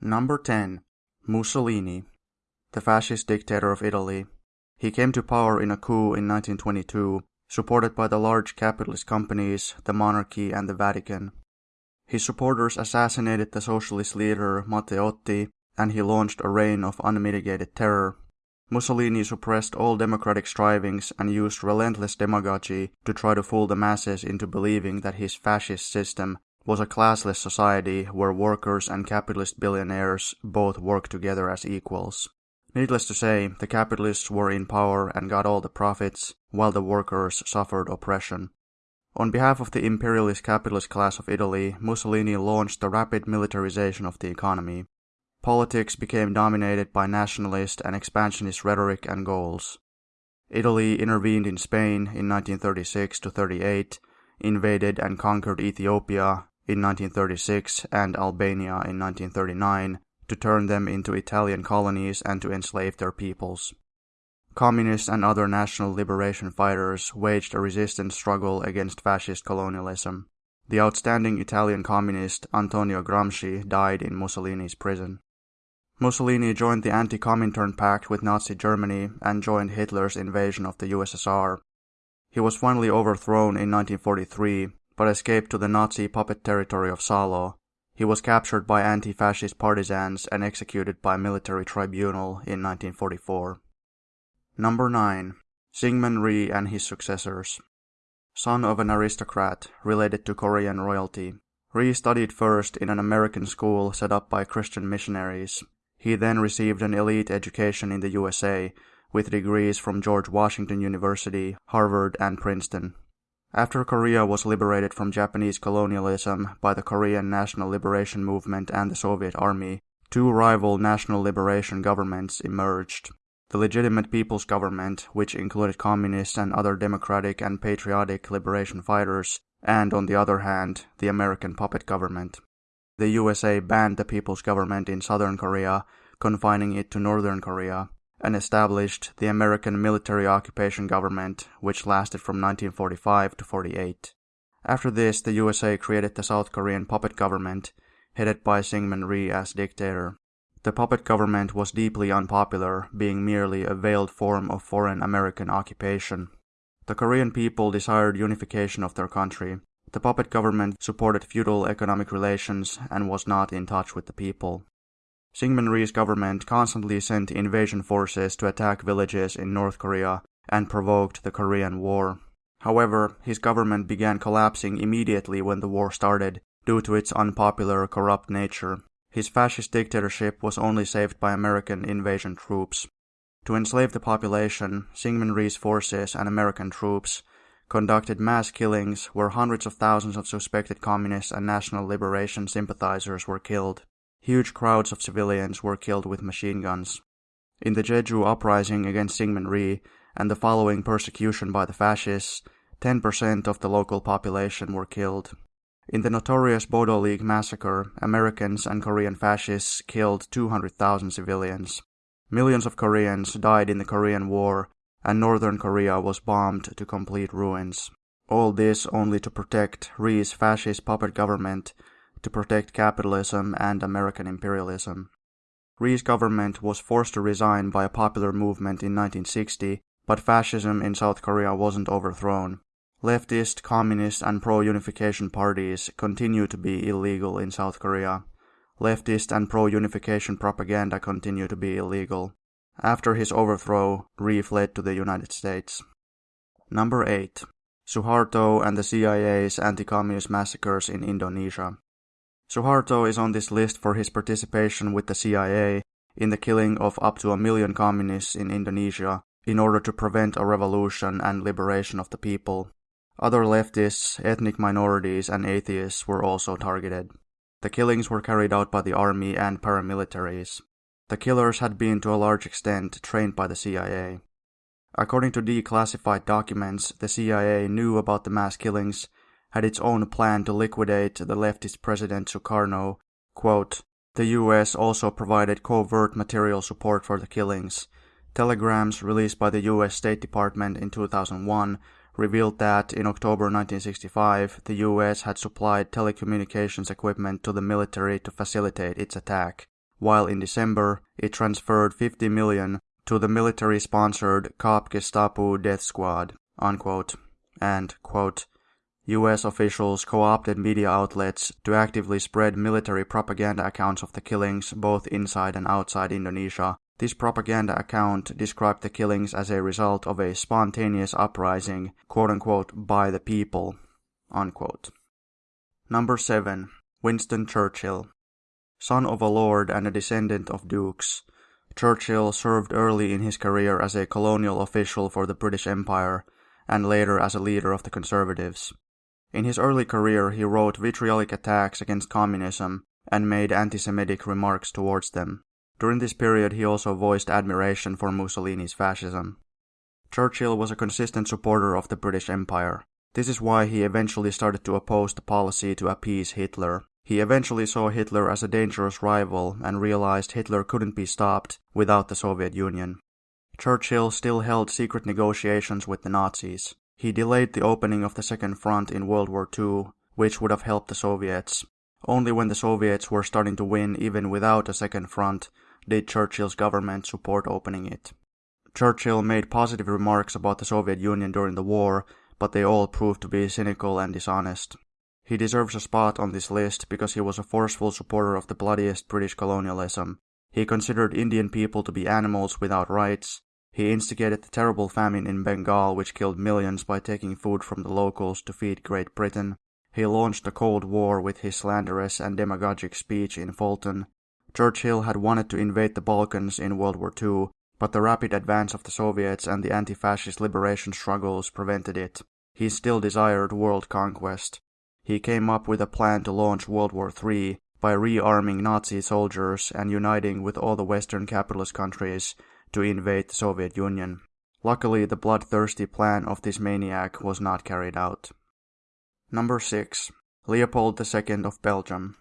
Number 10. Mussolini. The fascist dictator of Italy. He came to power in a coup in 1922, supported by the large capitalist companies, the monarchy, and the Vatican. His supporters assassinated the socialist leader Matteotti, and he launched a reign of unmitigated terror. Mussolini suppressed all democratic strivings and used relentless demagogy to try to fool the masses into believing that his fascist system was a classless society where workers and capitalist billionaires both worked together as equals. Needless to say, the capitalists were in power and got all the profits, while the workers suffered oppression. On behalf of the imperialist capitalist class of Italy, Mussolini launched the rapid militarization of the economy. Politics became dominated by nationalist and expansionist rhetoric and goals. Italy intervened in Spain in 1936 to 38, invaded and conquered Ethiopia in 1936 and Albania in 1939 to turn them into Italian colonies and to enslave their peoples. Communists and other national liberation fighters waged a resistance struggle against fascist colonialism. The outstanding Italian communist Antonio Gramsci died in Mussolini's prison. Mussolini joined the anti-Comintern pact with Nazi Germany and joined Hitler's invasion of the USSR. He was finally overthrown in 1943, but escaped to the Nazi puppet territory of Salo. He was captured by anti-fascist partisans and executed by military tribunal in 1944. Number 9. Syngman Rhee and his successors. Son of an aristocrat, related to Korean royalty. Rhee studied first in an American school set up by Christian missionaries. He then received an elite education in the USA, with degrees from George Washington University, Harvard, and Princeton. After Korea was liberated from Japanese colonialism by the Korean National Liberation Movement and the Soviet Army, two rival national liberation governments emerged. The legitimate People's Government, which included communists and other democratic and patriotic liberation fighters, and on the other hand, the American puppet government the USA banned the People's Government in Southern Korea, confining it to Northern Korea, and established the American Military Occupation Government, which lasted from 1945 to 48. After this, the USA created the South Korean puppet government, headed by Syngman Rhee as dictator. The puppet government was deeply unpopular, being merely a veiled form of foreign American occupation. The Korean people desired unification of their country, the puppet government supported feudal economic relations and was not in touch with the people. Syngman Rhee's government constantly sent invasion forces to attack villages in North Korea and provoked the Korean War. However, his government began collapsing immediately when the war started due to its unpopular, corrupt nature. His fascist dictatorship was only saved by American invasion troops. To enslave the population, Syngman Rhee's forces and American troops conducted mass killings where hundreds of thousands of suspected communist and national liberation sympathizers were killed. Huge crowds of civilians were killed with machine guns. In the Jeju uprising against Syngman Rhee and the following persecution by the fascists, 10% of the local population were killed. In the notorious Bodo League massacre, Americans and Korean fascists killed 200,000 civilians. Millions of Koreans died in the Korean War and northern Korea was bombed to complete ruins. All this only to protect Rhee's fascist puppet government, to protect capitalism and American imperialism. Rhee's government was forced to resign by a popular movement in 1960, but fascism in South Korea wasn't overthrown. Leftist, communist, and pro unification parties continue to be illegal in South Korea. Leftist and pro unification propaganda continue to be illegal. After his overthrow, Rhee fled to the United States. Number 8. Suharto and the CIA's anti-communist massacres in Indonesia. Suharto is on this list for his participation with the CIA in the killing of up to a million communists in Indonesia in order to prevent a revolution and liberation of the people. Other leftists, ethnic minorities, and atheists were also targeted. The killings were carried out by the army and paramilitaries. The killers had been to a large extent trained by the CIA. According to declassified documents, the CIA knew about the mass killings, had its own plan to liquidate the leftist President Sukarno. Quote, the US also provided covert material support for the killings. Telegrams released by the US State Department in 2001 revealed that in October 1965, the US had supplied telecommunications equipment to the military to facilitate its attack. while in December it transferred 50 million to the military-sponsored Kap-Gestapu death squad, unquote, and, quote, US officials co-opted media outlets to actively spread military propaganda accounts of the killings both inside and outside Indonesia. This propaganda account described the killings as a result of a spontaneous uprising, quote-unquote, by the people, unquote. Number 7. Winston Churchill Son of a lord and a descendant of dukes, Churchill served early in his career as a colonial official for the British Empire and later as a leader of the Conservatives. In his early career, he wrote vitriolic attacks against communism and made anti Semitic remarks towards them. During this period, he also voiced admiration for Mussolini's fascism. Churchill was a consistent supporter of the British Empire. This is why he eventually started to oppose the policy to appease Hitler, he eventually saw Hitler as a dangerous rival and realized Hitler couldn't be stopped without the Soviet Union. Churchill still held secret negotiations with the Nazis. He delayed the opening of the Second Front in World War II, which would have helped the Soviets. Only when the Soviets were starting to win even without a Second Front did Churchill's government support opening it. Churchill made positive remarks about the Soviet Union during the war, but they all proved to be cynical and dishonest. He deserves a spot on this list because he was a forceful supporter of the bloodiest British colonialism. He considered Indian people to be animals without rights. He instigated the terrible famine in Bengal, which killed millions by taking food from the locals to feed Great Britain. He launched a Cold War with his slanderous and demagogic speech in Fulton. Churchill had wanted to invade the Balkans in World War II, but the rapid advance of the Soviets and the anti fascist liberation struggles prevented it. He still desired world conquest. He came up with a plan to launch World War III by rearming Nazi soldiers and uniting with all the Western capitalist countries to invade the Soviet Union. Luckily, the bloodthirsty plan of this maniac was not carried out. Number 6. Leopold II of Belgium.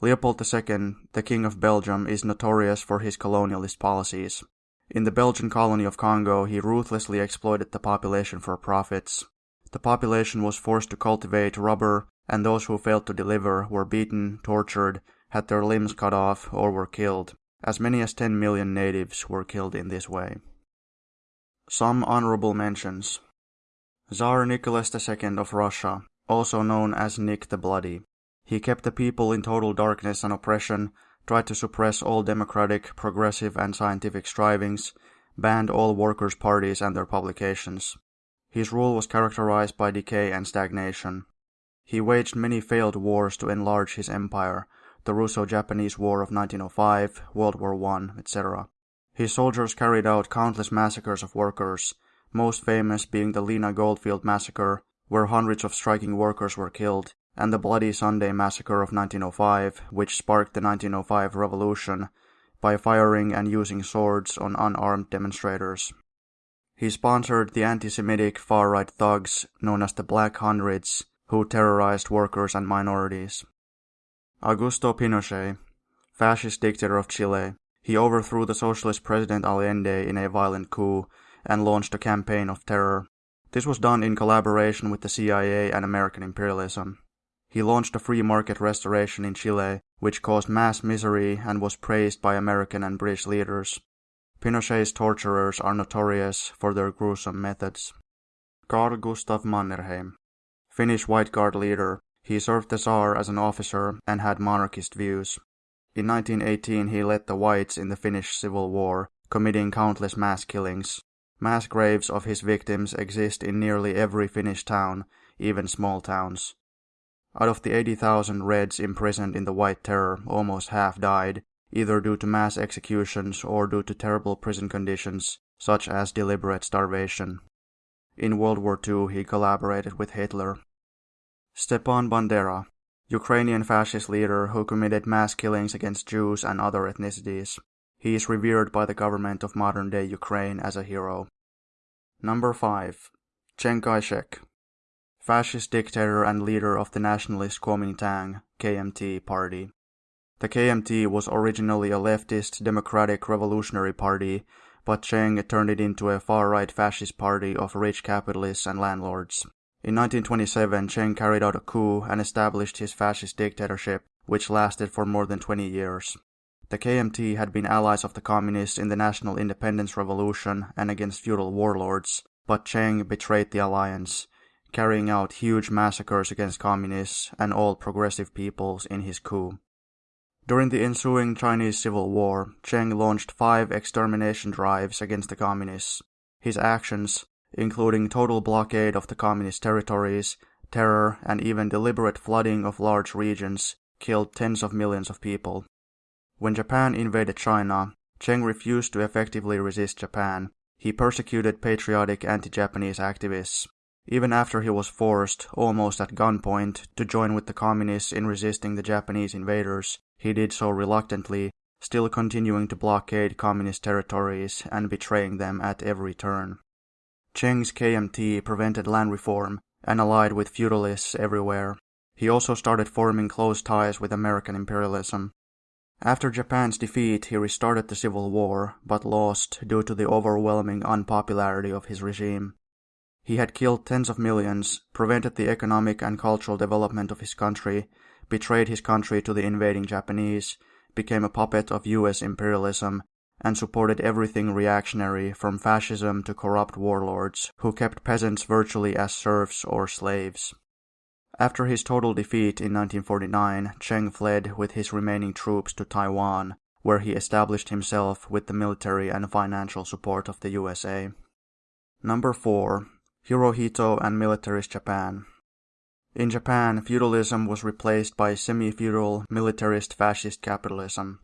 Leopold II, the King of Belgium, is notorious for his colonialist policies. In the Belgian colony of Congo, he ruthlessly exploited the population for profits. The population was forced to cultivate rubber, and those who failed to deliver were beaten, tortured, had their limbs cut off, or were killed. As many as 10 million natives were killed in this way. Some honorable mentions Tsar Nicholas II of Russia, also known as Nick the Bloody. He kept the people in total darkness and oppression, tried to suppress all democratic, progressive, and scientific strivings, banned all workers' parties and their publications. His rule was characterized by decay and stagnation. He waged many failed wars to enlarge his empire, the Russo-Japanese War of 1905, World War I, etc. His soldiers carried out countless massacres of workers, most famous being the Lena Goldfield massacre, where hundreds of striking workers were killed, and the Bloody Sunday massacre of 1905, which sparked the 1905 revolution by firing and using swords on unarmed demonstrators. He sponsored the anti-Semitic far-right thugs known as the Black Hundreds, who terrorized workers and minorities. Augusto Pinochet, fascist dictator of Chile, he overthrew the socialist president Allende in a violent coup and launched a campaign of terror. This was done in collaboration with the CIA and American imperialism. He launched a free market restoration in Chile, which caused mass misery and was praised by American and British leaders. Pinochet's torturers are notorious for their gruesome methods. Carl Gustav Mannerheim, Finnish White Guard leader, he served the Tsar as an officer and had monarchist views. In 1918 he led the Whites in the Finnish Civil War, committing countless mass killings. Mass graves of his victims exist in nearly every Finnish town, even small towns. Out of the 80,000 Reds imprisoned in the White Terror, almost half died, either due to mass executions or due to terrible prison conditions, such as deliberate starvation. In World War II, he collaborated with Hitler. Stepan Bandera, Ukrainian fascist leader who committed mass killings against Jews and other ethnicities. He is revered by the government of modern day Ukraine as a hero. Number 5. Chiang Kai shek, fascist dictator and leader of the nationalist Kuomintang KMT party. The KMT was originally a leftist democratic revolutionary party, but Chiang turned it into a far-right fascist party of rich capitalists and landlords. In 1927, Chiang carried out a coup and established his fascist dictatorship, which lasted for more than 20 years. The KMT had been allies of the communists in the National Independence Revolution and against feudal warlords, but Chiang betrayed the alliance, carrying out huge massacres against communists and all progressive peoples in his coup. During the ensuing Chinese Civil War, Chiang launched five extermination drives against the communists. His actions, including total blockade of the communist territories, terror, and even deliberate flooding of large regions, killed tens of millions of people. When Japan invaded China, Chiang refused to effectively resist Japan. He persecuted patriotic anti-Japanese activists. Even after he was forced, almost at gunpoint, to join with the communists in resisting the Japanese invaders, he did so reluctantly, still continuing to blockade communist territories and betraying them at every turn. Chiang's KMT prevented land reform and allied with feudalists everywhere. He also started forming close ties with American imperialism. After Japan's defeat, he restarted the civil war, but lost due to the overwhelming unpopularity of his regime. He had killed tens of millions, prevented the economic and cultural development of his country, betrayed his country to the invading Japanese, became a puppet of US imperialism, and supported everything reactionary from fascism to corrupt warlords who kept peasants virtually as serfs or slaves. After his total defeat in 1949, Chiang fled with his remaining troops to Taiwan, where he established himself with the military and financial support of the USA. Number 4. Hirohito and Militarist Japan in Japan, feudalism was replaced by semi-feudal, militarist fascist capitalism.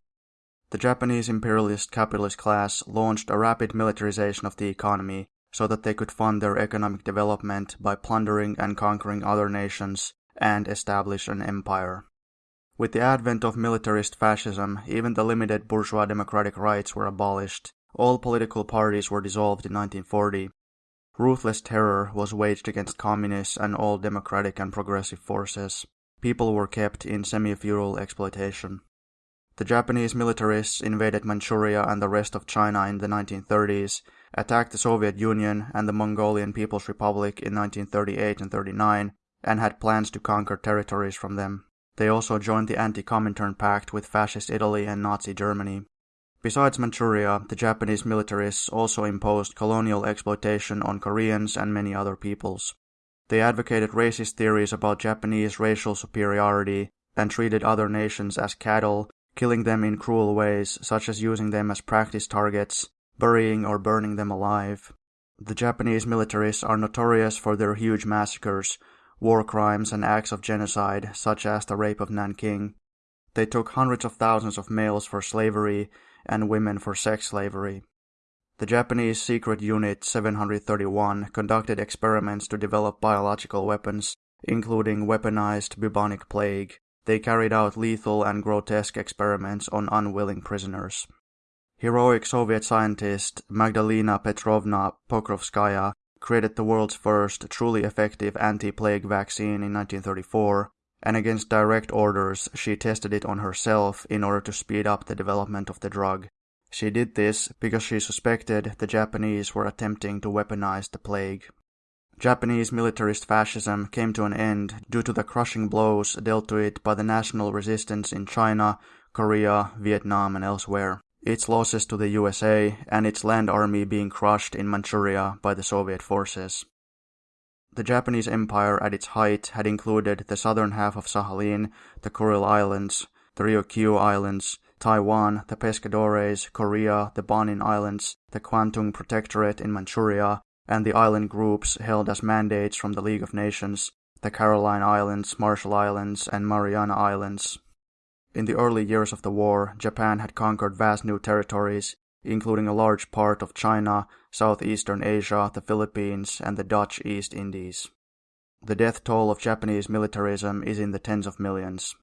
The Japanese imperialist capitalist class launched a rapid militarization of the economy so that they could fund their economic development by plundering and conquering other nations and establish an empire. With the advent of militarist fascism, even the limited bourgeois democratic rights were abolished. All political parties were dissolved in 1940, Ruthless terror was waged against communists and all democratic and progressive forces. People were kept in semi-feudal exploitation. The Japanese militarists invaded Manchuria and the rest of China in the 1930s, attacked the Soviet Union and the Mongolian People's Republic in 1938 and 39, and had plans to conquer territories from them. They also joined the Anti-Comintern Pact with Fascist Italy and Nazi Germany. Besides Manchuria, the Japanese militarists also imposed colonial exploitation on Koreans and many other peoples. They advocated racist theories about Japanese racial superiority and treated other nations as cattle, killing them in cruel ways, such as using them as practice targets, burying or burning them alive. The Japanese militarists are notorious for their huge massacres, war crimes, and acts of genocide, such as the rape of Nanking. They took hundreds of thousands of males for slavery and women for sex slavery. The Japanese secret unit 731 conducted experiments to develop biological weapons, including weaponized bubonic plague. They carried out lethal and grotesque experiments on unwilling prisoners. Heroic Soviet scientist Magdalena Petrovna Pokrovskaya created the world's first truly effective anti-plague vaccine in 1934 and against direct orders, she tested it on herself in order to speed up the development of the drug. She did this because she suspected the Japanese were attempting to weaponize the plague. Japanese militarist fascism came to an end due to the crushing blows dealt to it by the national resistance in China, Korea, Vietnam, and elsewhere, its losses to the USA, and its land army being crushed in Manchuria by the Soviet forces. The Japanese Empire at its height had included the southern half of Sakhalin, the Kuril Islands, the Ryukyu Islands, Taiwan, the Pescadores, Korea, the Bonin Islands, the Kwantung Protectorate in Manchuria, and the island groups held as mandates from the League of Nations, the Caroline Islands, Marshall Islands, and Mariana Islands. In the early years of the war, Japan had conquered vast new territories, including a large part of China, southeastern Asia, the Philippines, and the Dutch East Indies. The death toll of Japanese militarism is in the tens of millions.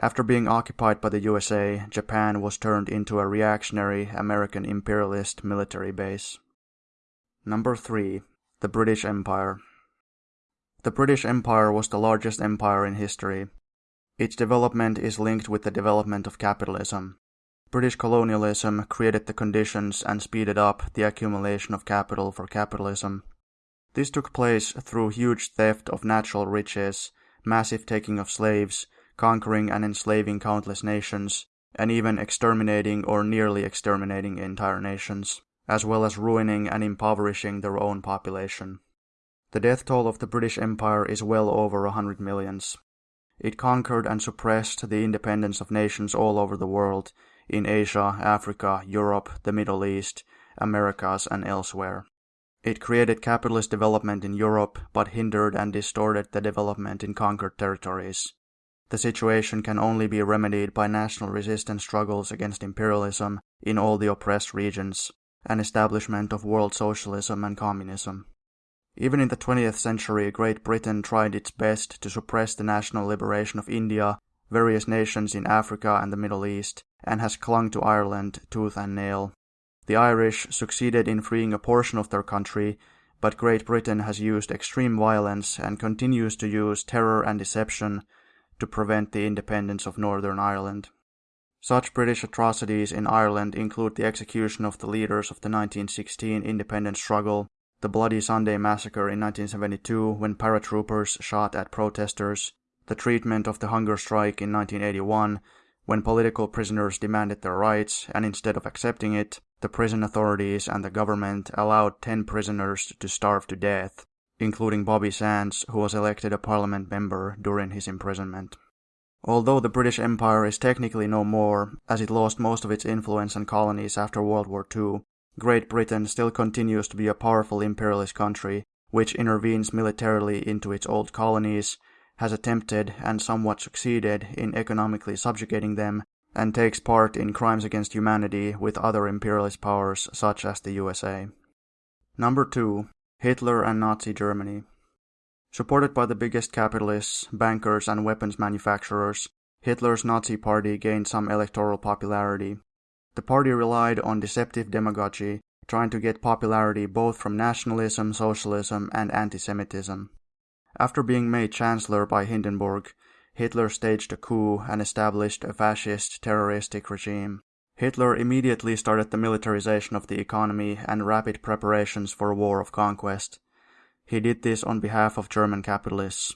After being occupied by the USA, Japan was turned into a reactionary American imperialist military base. Number 3. The British Empire. The British Empire was the largest empire in history. Its development is linked with the development of capitalism. British colonialism created the conditions and speeded up the accumulation of capital for capitalism. This took place through huge theft of natural riches, massive taking of slaves, conquering and enslaving countless nations, and even exterminating or nearly exterminating entire nations, as well as ruining and impoverishing their own population. The death toll of the British Empire is well over a hundred millions. It conquered and suppressed the independence of nations all over the world, in Asia, Africa, Europe, the Middle East, Americas, and elsewhere. It created capitalist development in Europe, but hindered and distorted the development in conquered territories. The situation can only be remedied by national resistance struggles against imperialism in all the oppressed regions, and establishment of world socialism and communism. Even in the 20th century, Great Britain tried its best to suppress the national liberation of India, various nations in Africa and the Middle East, and has clung to Ireland tooth and nail. The Irish succeeded in freeing a portion of their country, but Great Britain has used extreme violence and continues to use terror and deception to prevent the independence of Northern Ireland. Such British atrocities in Ireland include the execution of the leaders of the 1916 independence struggle, the Bloody Sunday massacre in 1972 when paratroopers shot at protesters, the treatment of the hunger strike in 1981 when political prisoners demanded their rights and instead of accepting it, the prison authorities and the government allowed 10 prisoners to starve to death, including Bobby Sands, who was elected a parliament member during his imprisonment. Although the British Empire is technically no more, as it lost most of its influence and colonies after World War II, Great Britain still continues to be a powerful imperialist country which intervenes militarily into its old colonies has attempted and somewhat succeeded in economically subjugating them, and takes part in crimes against humanity with other imperialist powers such as the USA. Number 2. Hitler and Nazi Germany. Supported by the biggest capitalists, bankers, and weapons manufacturers, Hitler's Nazi Party gained some electoral popularity. The party relied on deceptive demagogy, trying to get popularity both from nationalism, socialism, and anti Semitism. After being made chancellor by Hindenburg, Hitler staged a coup and established a fascist terroristic regime. Hitler immediately started the militarization of the economy and rapid preparations for a war of conquest. He did this on behalf of German capitalists.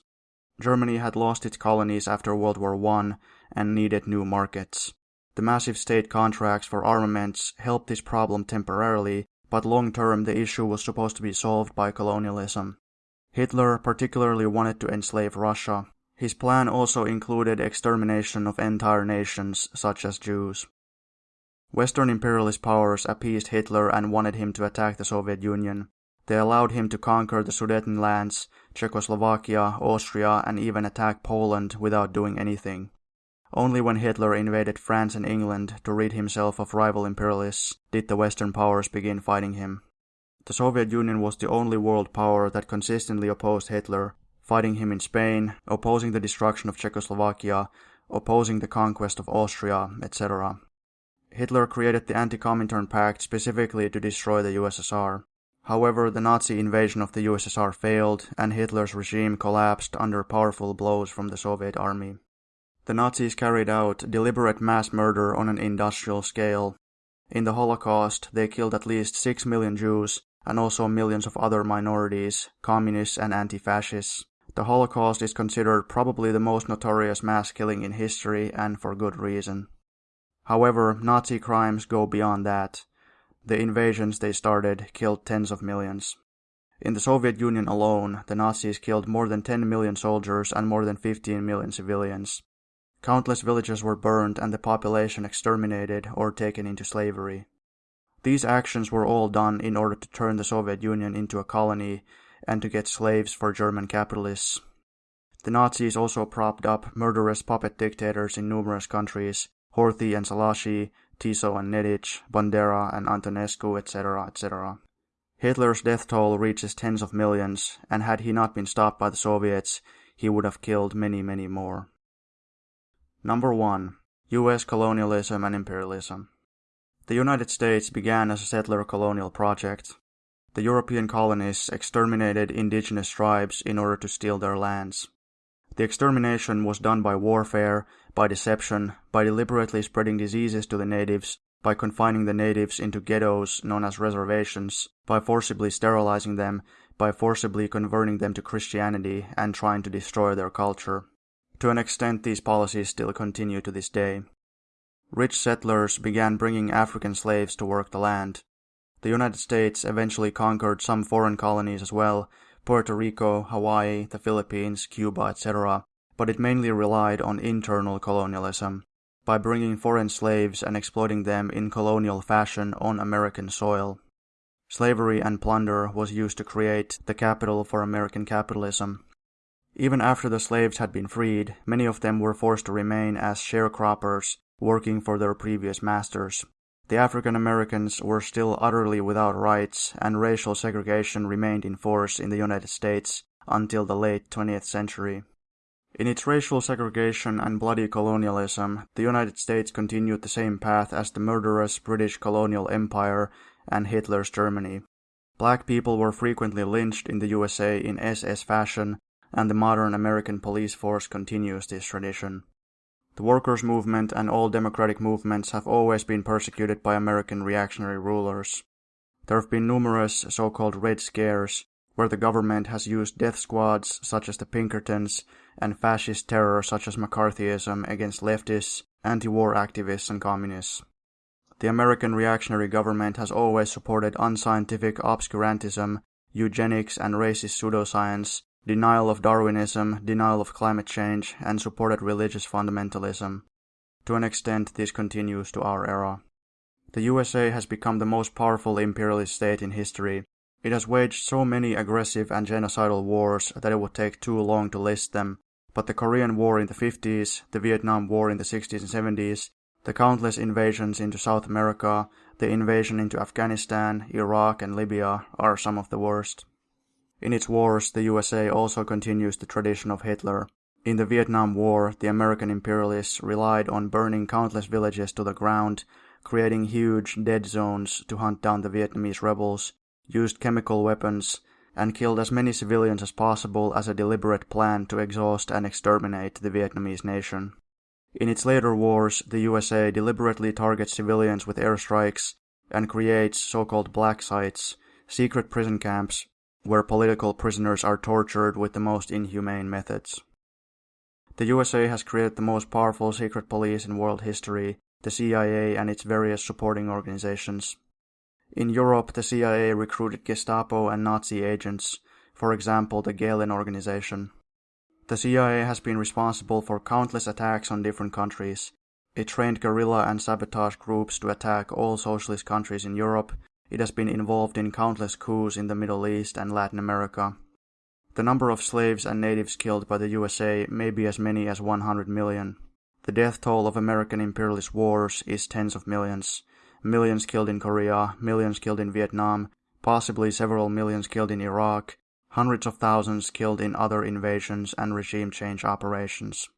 Germany had lost its colonies after World War I and needed new markets. The massive state contracts for armaments helped this problem temporarily, but long term the issue was supposed to be solved by colonialism. Hitler particularly wanted to enslave Russia. His plan also included extermination of entire nations, such as Jews. Western imperialist powers appeased Hitler and wanted him to attack the Soviet Union. They allowed him to conquer the Sudetenlands, Czechoslovakia, Austria, and even attack Poland without doing anything. Only when Hitler invaded France and England to rid himself of rival imperialists did the Western powers begin fighting him. The Soviet Union was the only world power that consistently opposed Hitler, fighting him in Spain, opposing the destruction of Czechoslovakia, opposing the conquest of Austria, etc. Hitler created the Anti-Comintern Pact specifically to destroy the USSR. However, the Nazi invasion of the USSR failed, and Hitler's regime collapsed under powerful blows from the Soviet army. The Nazis carried out deliberate mass murder on an industrial scale. In the Holocaust, they killed at least 6 million Jews, and also millions of other minorities, communists, and anti fascists. The Holocaust is considered probably the most notorious mass killing in history, and for good reason. However, Nazi crimes go beyond that. The invasions they started killed tens of millions. In the Soviet Union alone, the Nazis killed more than 10 million soldiers and more than 15 million civilians. Countless villages were burned and the population exterminated or taken into slavery. These actions were all done in order to turn the Soviet Union into a colony and to get slaves for German capitalists. The Nazis also propped up murderous puppet dictators in numerous countries Horthy and Szalasi, Tiso and Nedic, Bandera and Antonescu, etc., etc. Hitler's death toll reaches tens of millions, and had he not been stopped by the Soviets, he would have killed many, many more. Number 1. US Colonialism and Imperialism. The United States began as a settler colonial project. The European colonists exterminated indigenous tribes in order to steal their lands. The extermination was done by warfare, by deception, by deliberately spreading diseases to the natives, by confining the natives into ghettos known as reservations, by forcibly sterilizing them, by forcibly converting them to Christianity and trying to destroy their culture. To an extent, these policies still continue to this day. Rich settlers began bringing African slaves to work the land. The United States eventually conquered some foreign colonies as well, Puerto Rico, Hawaii, the Philippines, Cuba, etc., but it mainly relied on internal colonialism, by bringing foreign slaves and exploiting them in colonial fashion on American soil. Slavery and plunder was used to create the capital for American capitalism. Even after the slaves had been freed, many of them were forced to remain as sharecroppers, working for their previous masters. The African Americans were still utterly without rights, and racial segregation remained in force in the United States until the late 20th century. In its racial segregation and bloody colonialism, the United States continued the same path as the murderous British colonial empire and Hitler's Germany. Black people were frequently lynched in the USA in SS fashion, and the modern American police force continues this tradition. The workers' movement and all democratic movements have always been persecuted by American reactionary rulers. There have been numerous so called Red Scares, where the government has used death squads such as the Pinkertons and fascist terror such as McCarthyism against leftists, anti war activists, and communists. The American reactionary government has always supported unscientific obscurantism, eugenics and racist pseudoscience, denial of Darwinism, denial of climate change, and supported religious fundamentalism. To an extent, this continues to our era. The USA has become the most powerful imperialist state in history. It has waged so many aggressive and genocidal wars that it would take too long to list them, but the Korean War in the 50s, the Vietnam War in the 60s and 70s, the countless invasions into South America, the invasion into Afghanistan, Iraq, and Libya are some of the worst. In its wars, the USA also continues the tradition of Hitler. In the Vietnam War, the American imperialists relied on burning countless villages to the ground, creating huge dead zones to hunt down the Vietnamese rebels, used chemical weapons, and killed as many civilians as possible as a deliberate plan to exhaust and exterminate the Vietnamese nation. In its later wars, the USA deliberately targets civilians with airstrikes and creates so-called black sites, secret prison camps, where political prisoners are tortured with the most inhumane methods. The USA has created the most powerful secret police in world history, the CIA and its various supporting organizations. In Europe, the CIA recruited Gestapo and Nazi agents, for example, the Gehlen organization. The CIA has been responsible for countless attacks on different countries. It trained guerrilla and sabotage groups to attack all socialist countries in Europe. It has been involved in countless coups in the Middle East and Latin America. The number of slaves and natives killed by the USA may be as many as 100 million. The death toll of American imperialist wars is tens of millions. Millions killed in Korea, millions killed in Vietnam, possibly several millions killed in Iraq, hundreds of thousands killed in other invasions and regime change operations.